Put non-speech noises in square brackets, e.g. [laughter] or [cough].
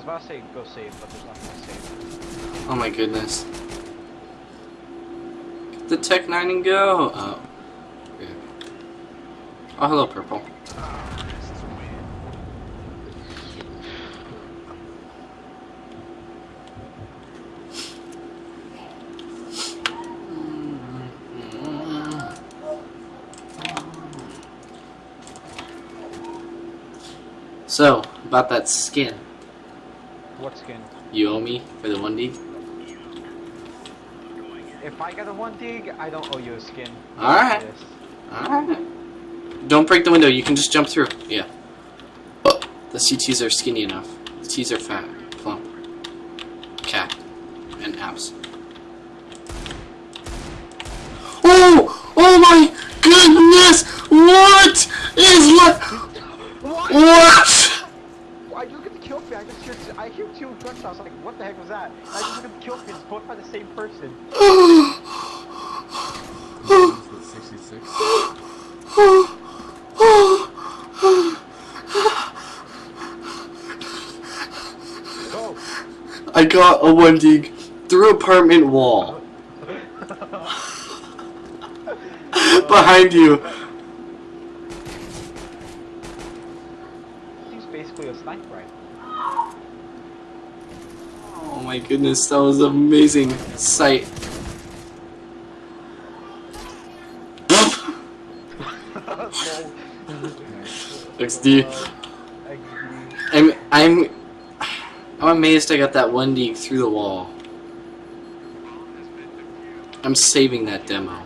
was about to say go save, but there's nothing to save. Oh my goodness. Get the Tec 9 and go! Oh. Oh, hello, Purple. So, about that skin. What skin? You owe me for the 1D? If I get a one deag, I don't owe you a skin. Alright. Yes. Alright. Don't break the window, you can just jump through. Yeah. Oh, the CTs are skinny enough. The T's are fat, plump. Cat. And abs. Oh! Oh my goodness! What is what? What? What? at the kill feed? I just hear I hear two gunshots. I was like, what the heck was that? And I just look at the kill feed. It's both by the same person. Is it 66? Go. I got a one deag through apartment wall. [laughs] Behind you. Basically a sniper rifle. Oh my goodness, that was an amazing sight. [laughs] XD. I'm I'm I'm amazed I got that one deag through the wall. I'm saving that demo.